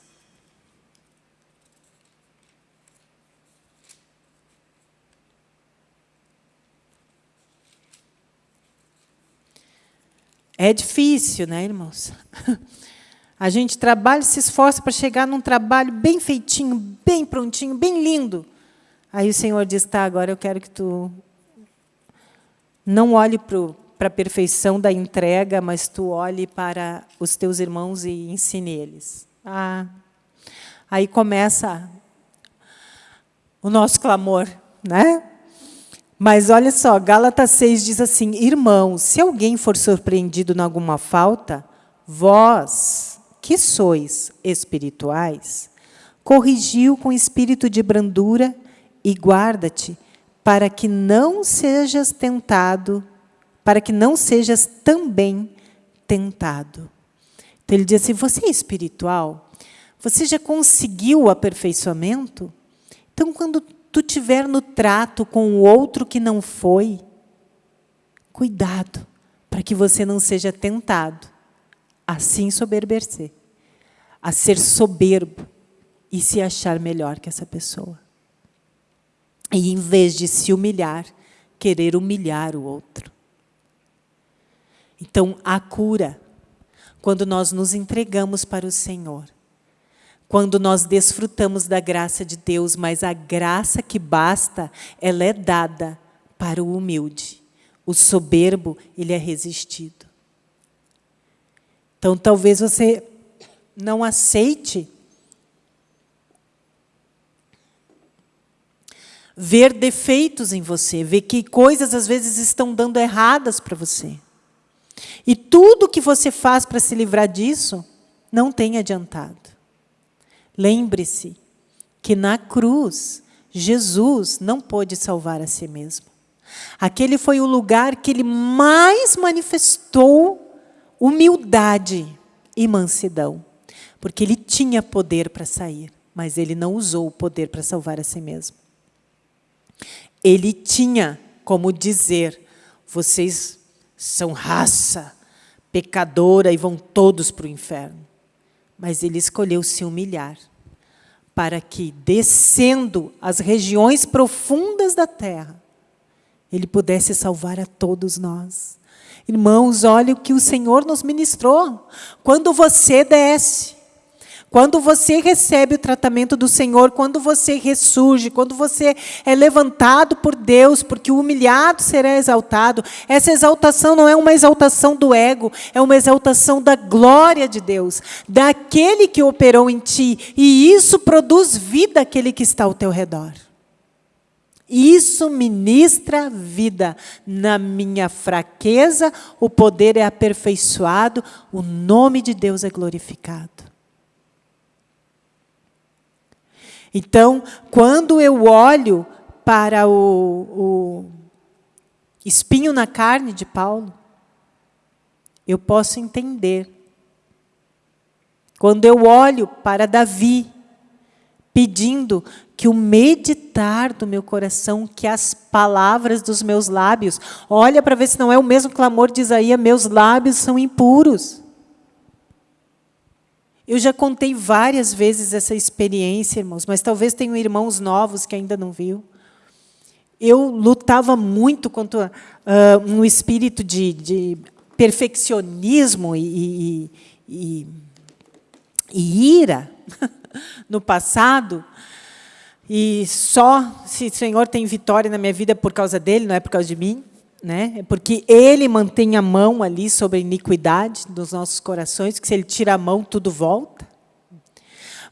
É difícil, né, irmãos? A gente trabalha, se esforça para chegar num trabalho bem feitinho, bem prontinho, bem lindo. Aí o Senhor diz, tá, agora eu quero que tu não olhe para o para a perfeição da entrega, mas tu olhe para os teus irmãos e ensine eles. Ah, aí começa o nosso clamor, né? Mas olha só, Gálatas 6 diz assim, irmãos, se alguém for surpreendido em alguma falta, vós, que sois espirituais, corrigiu com espírito de brandura e guarda-te, para que não sejas tentado para que não sejas também tentado. Então ele diz assim: você é espiritual? Você já conseguiu o aperfeiçoamento? Então, quando tu tiver no trato com o outro que não foi, cuidado, para que você não seja tentado a se ensoberbecer, a ser soberbo e se achar melhor que essa pessoa. E, em vez de se humilhar, querer humilhar o outro. Então, a cura, quando nós nos entregamos para o Senhor, quando nós desfrutamos da graça de Deus, mas a graça que basta, ela é dada para o humilde. O soberbo, ele é resistido. Então, talvez você não aceite ver defeitos em você, ver que coisas às vezes estão dando erradas para você. E tudo que você faz para se livrar disso não tem adiantado. Lembre-se que na cruz, Jesus não pôde salvar a si mesmo. Aquele foi o lugar que ele mais manifestou humildade e mansidão. porque ele tinha poder para sair, mas ele não usou o poder para salvar a si mesmo. Ele tinha como dizer, vocês são raça pecadora e vão todos para o inferno. Mas ele escolheu se humilhar, para que, descendo as regiões profundas da terra, ele pudesse salvar a todos nós. Irmãos, olha o que o Senhor nos ministrou. Quando você desce, quando você recebe o tratamento do Senhor, quando você ressurge, quando você é levantado por Deus, porque o humilhado será exaltado, essa exaltação não é uma exaltação do ego, é uma exaltação da glória de Deus, daquele que operou em ti, e isso produz vida àquele que está ao teu redor. Isso ministra vida. Na minha fraqueza, o poder é aperfeiçoado, o nome de Deus é glorificado. Então, quando eu olho para o, o espinho na carne de Paulo, eu posso entender. Quando eu olho para Davi, pedindo que o meditar do meu coração, que as palavras dos meus lábios, olha para ver se não é o mesmo clamor de Isaías, meus lábios são impuros. Eu já contei várias vezes essa experiência, irmãos, mas talvez tenham irmãos novos que ainda não viu. Eu lutava muito contra uh, um espírito de, de perfeccionismo e, e, e, e ira no passado, e só se o Senhor tem vitória na minha vida por causa dele, não é por causa de mim né? É porque ele mantém a mão ali sobre a iniquidade dos nossos corações, que se ele tira a mão, tudo volta.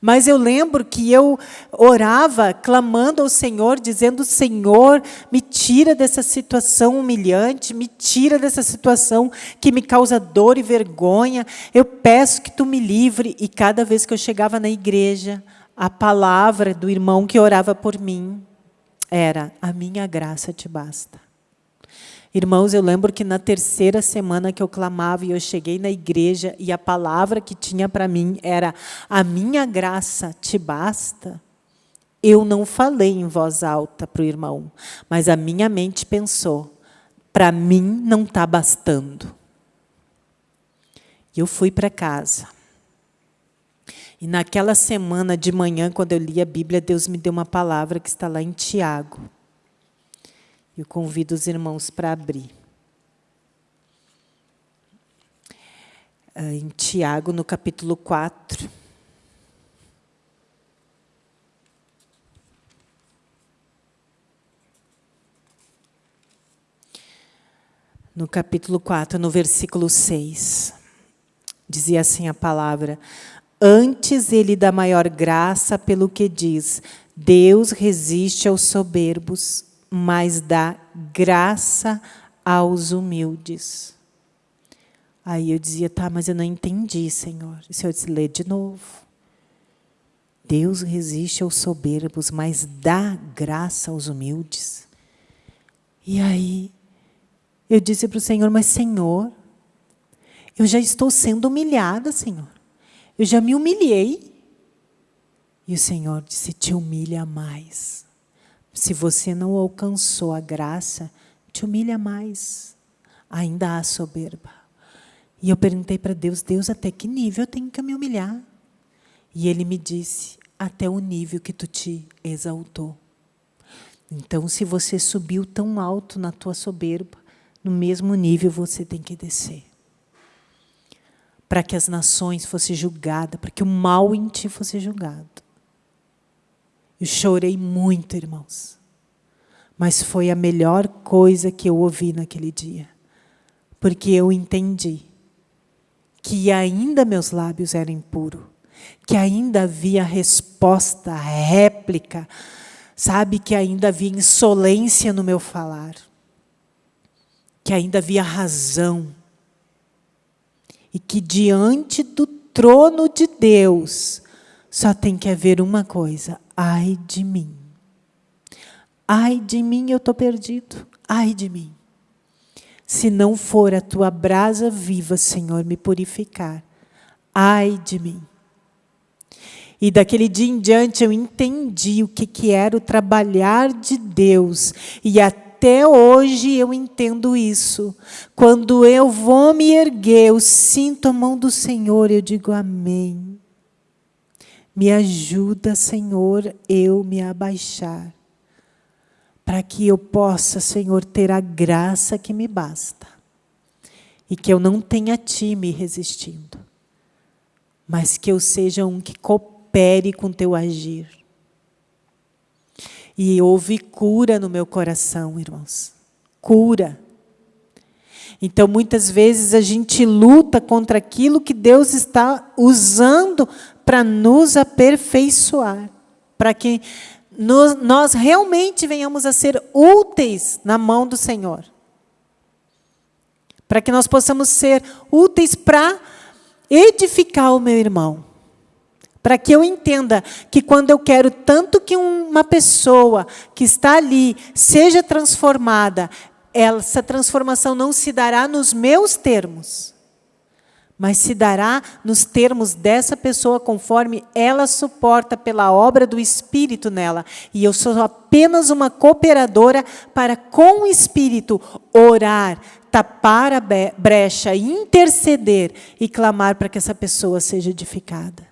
Mas eu lembro que eu orava, clamando ao Senhor, dizendo: Senhor, me tira dessa situação humilhante, me tira dessa situação que me causa dor e vergonha. Eu peço que tu me livre. E cada vez que eu chegava na igreja, a palavra do irmão que orava por mim era: A minha graça te basta. Irmãos, eu lembro que na terceira semana que eu clamava e eu cheguei na igreja e a palavra que tinha para mim era: A minha graça te basta. Eu não falei em voz alta para o irmão, mas a minha mente pensou: para mim não está bastando. E eu fui para casa. E naquela semana de manhã, quando eu li a Bíblia, Deus me deu uma palavra que está lá em Tiago. Eu convido os irmãos para abrir. Ah, em Tiago, no capítulo 4. No capítulo 4, no versículo 6. Dizia assim a palavra: Antes ele dá maior graça pelo que diz: Deus resiste aos soberbos mas dá graça aos humildes. Aí eu dizia, tá, mas eu não entendi, Senhor. E o Senhor disse, lê de novo. Deus resiste aos soberbos, mas dá graça aos humildes. E aí eu disse para o Senhor, mas Senhor, eu já estou sendo humilhada, Senhor. Eu já me humilhei. E o Senhor disse, te humilha mais. Se você não alcançou a graça, te humilha mais. Ainda há soberba. E eu perguntei para Deus, Deus, até que nível eu tenho que me humilhar? E Ele me disse, até o nível que tu te exaltou. Então, se você subiu tão alto na tua soberba, no mesmo nível você tem que descer. Para que as nações fossem julgadas, para que o mal em ti fosse julgado. Eu chorei muito, irmãos. Mas foi a melhor coisa que eu ouvi naquele dia. Porque eu entendi que ainda meus lábios eram impuros, que ainda havia resposta, réplica, sabe, que ainda havia insolência no meu falar, que ainda havia razão, e que diante do trono de Deus só tem que haver uma coisa: ai de mim. Ai de mim, eu estou perdido. Ai de mim. Se não for a tua brasa viva, Senhor, me purificar. Ai de mim. E daquele dia em diante eu entendi o que, que era o trabalhar de Deus. E até hoje eu entendo isso. Quando eu vou me erguer, eu sinto a mão do Senhor, eu digo amém. Me ajuda, Senhor, eu me abaixar. Para que eu possa, Senhor, ter a graça que me basta. E que eu não tenha ti me resistindo. Mas que eu seja um que coopere com teu agir. E houve cura no meu coração, irmãos. Cura. Então, muitas vezes a gente luta contra aquilo que Deus está usando para nos aperfeiçoar, para que nós, nós realmente venhamos a ser úteis na mão do Senhor. Para que nós possamos ser úteis para edificar o meu irmão. Para que eu entenda que quando eu quero tanto que uma pessoa que está ali seja transformada, essa transformação não se dará nos meus termos, mas se dará nos termos dessa pessoa conforme ela suporta pela obra do Espírito nela. E eu sou apenas uma cooperadora para, com o Espírito, orar, tapar a brecha, interceder e clamar para que essa pessoa seja edificada.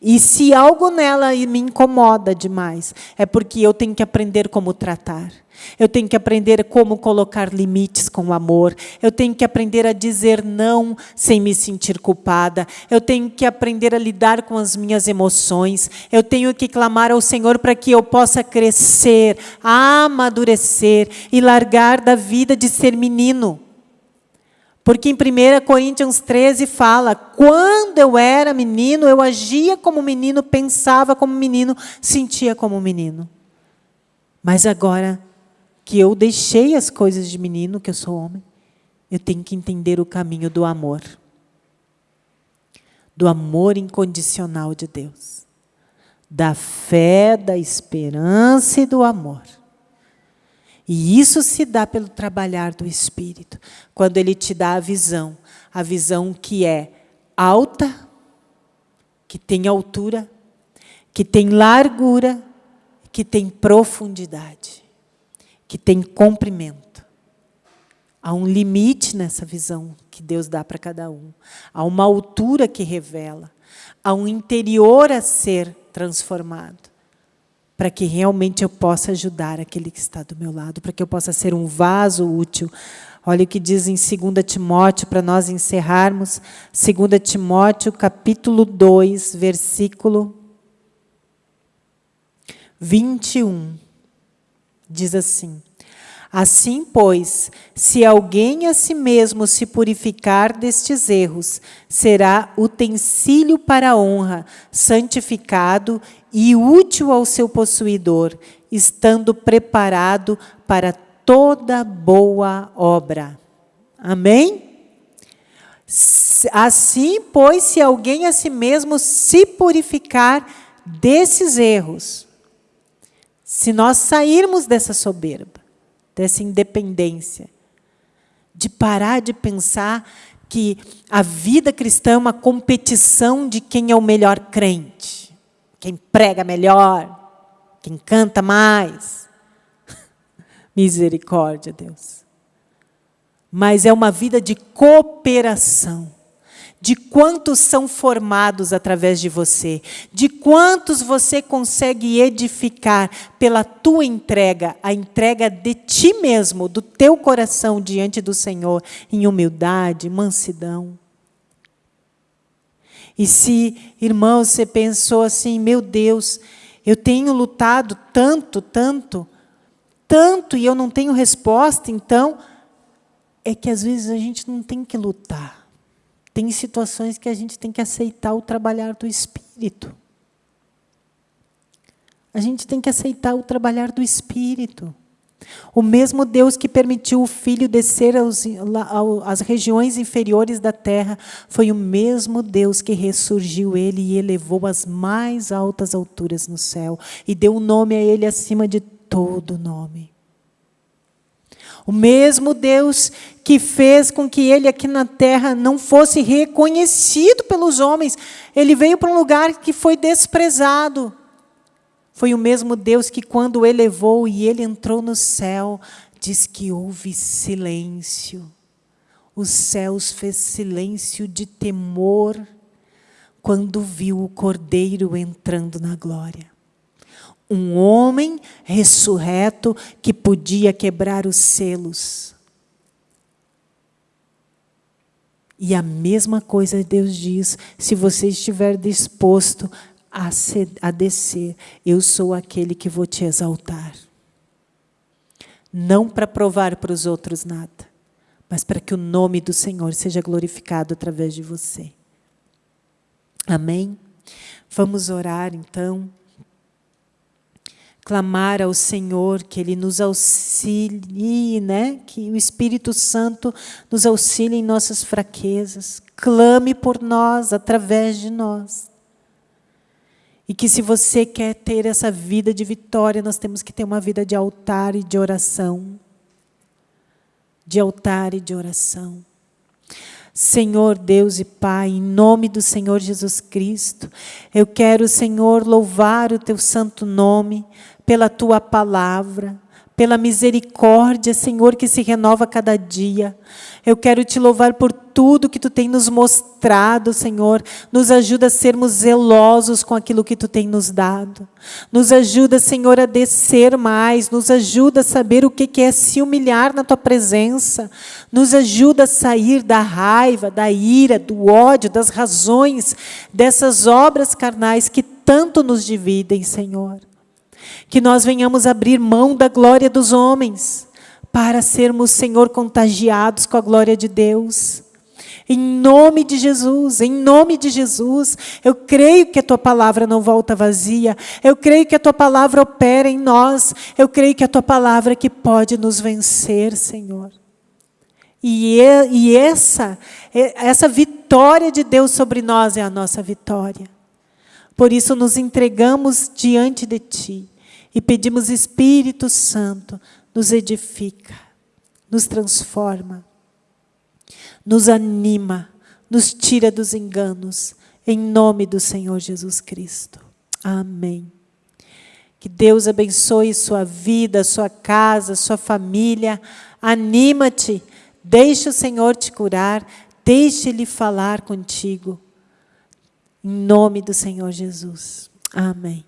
E se algo nela me incomoda demais, é porque eu tenho que aprender como tratar. Eu tenho que aprender como colocar limites com amor. Eu tenho que aprender a dizer não sem me sentir culpada. Eu tenho que aprender a lidar com as minhas emoções. Eu tenho que clamar ao Senhor para que eu possa crescer, amadurecer e largar da vida de ser menino. Porque em 1 Coríntios 13 fala: quando eu era menino, eu agia como menino, pensava como menino, sentia como menino. Mas agora que eu deixei as coisas de menino, que eu sou homem, eu tenho que entender o caminho do amor. Do amor incondicional de Deus. Da fé, da esperança e do amor. E isso se dá pelo trabalhar do Espírito, quando ele te dá a visão, a visão que é alta, que tem altura, que tem largura, que tem profundidade, que tem comprimento. Há um limite nessa visão que Deus dá para cada um. Há uma altura que revela. Há um interior a ser transformado para que realmente eu possa ajudar aquele que está do meu lado, para que eu possa ser um vaso útil. Olha o que diz em 2 Timóteo, para nós encerrarmos, 2 Timóteo, capítulo 2, versículo 21. Diz assim: Assim, pois, se alguém a si mesmo se purificar destes erros, será utensílio para a honra, santificado e útil ao seu possuidor, estando preparado para toda boa obra. Amém? Assim, pois, se alguém a si mesmo se purificar desses erros, se nós sairmos dessa soberba, dessa independência, de parar de pensar que a vida cristã é uma competição de quem é o melhor crente, quem prega melhor, quem canta mais. Misericórdia, Deus. Mas é uma vida de cooperação de quantos são formados através de você, de quantos você consegue edificar pela tua entrega, a entrega de ti mesmo, do teu coração diante do Senhor, em humildade, mansidão. E se, irmãos, você pensou assim, meu Deus, eu tenho lutado tanto, tanto, tanto e eu não tenho resposta, então, é que às vezes a gente não tem que lutar tem situações que a gente tem que aceitar o trabalhar do Espírito. A gente tem que aceitar o trabalhar do Espírito. O mesmo Deus que permitiu o Filho descer aos, às regiões inferiores da terra, foi o mesmo Deus que ressurgiu ele e elevou às mais altas alturas no céu, e deu um nome a ele acima de todo nome. O mesmo Deus que fez com que ele aqui na terra não fosse reconhecido pelos homens. Ele veio para um lugar que foi desprezado. Foi o mesmo Deus que, quando o elevou e ele entrou no céu, diz que houve silêncio. Os céus fez silêncio de temor quando viu o cordeiro entrando na glória um homem ressurreto que podia quebrar os selos. E a mesma coisa Deus diz: se você estiver disposto a, a descer, eu sou aquele que vou te exaltar. Não para provar para os outros nada, mas para que o nome do Senhor seja glorificado através de você. Amém? Vamos orar então clamar ao Senhor que Ele nos auxilie, né? que o Espírito Santo nos auxilie em nossas fraquezas. Clame por nós, através de nós. E que se você quer ter essa vida de vitória, nós temos que ter uma vida de altar e de oração. De altar e de oração. Senhor Deus e Pai, em nome do Senhor Jesus Cristo, eu quero, Senhor, louvar o teu santo nome, pela tua palavra, pela misericórdia, Senhor, que se renova cada dia. Eu quero te louvar por tudo que tu tem nos mostrado, Senhor. Nos ajuda a sermos zelosos com aquilo que tu tem nos dado. Nos ajuda, Senhor, a descer mais. Nos ajuda a saber o que é se humilhar na tua presença. Nos ajuda a sair da raiva, da ira, do ódio, das razões, dessas obras carnais que tanto nos dividem, Senhor que nós venhamos abrir mão da glória dos homens, para sermos, Senhor, contagiados com a glória de Deus. Em nome de Jesus, em nome de Jesus, eu creio que a tua palavra não volta vazia, eu creio que a tua palavra opera em nós, eu creio que a tua palavra é que pode nos vencer, Senhor. E, e essa, essa vitória de Deus sobre nós é a nossa vitória. Por isso nos entregamos diante de Ti e pedimos, Espírito Santo, nos edifica, nos transforma, nos anima, nos tira dos enganos, em nome do Senhor Jesus Cristo. Amém. Que Deus abençoe sua vida, sua casa, sua família. Anima-te, deixe o Senhor te curar, deixe Ele falar contigo. Em nome do Senhor Jesus. Amém.